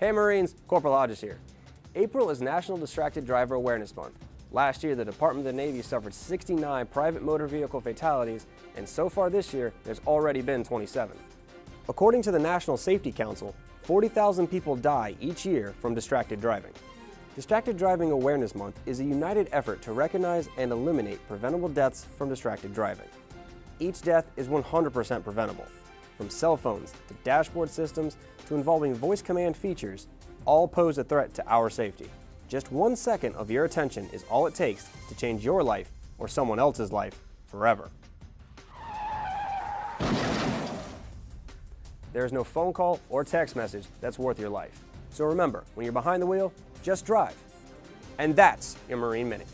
Hey Marines, Corporal Hodges here. April is National Distracted Driver Awareness Month. Last year, the Department of the Navy suffered 69 private motor vehicle fatalities, and so far this year, there's already been 27. According to the National Safety Council, 40,000 people die each year from distracted driving. Distracted Driving Awareness Month is a united effort to recognize and eliminate preventable deaths from distracted driving. Each death is 100% preventable. From cell phones to dashboard systems to involving voice command features, all pose a threat to our safety. Just one second of your attention is all it takes to change your life or someone else's life forever. There is no phone call or text message that's worth your life. So remember, when you're behind the wheel, just drive. And that's your Marine Minute.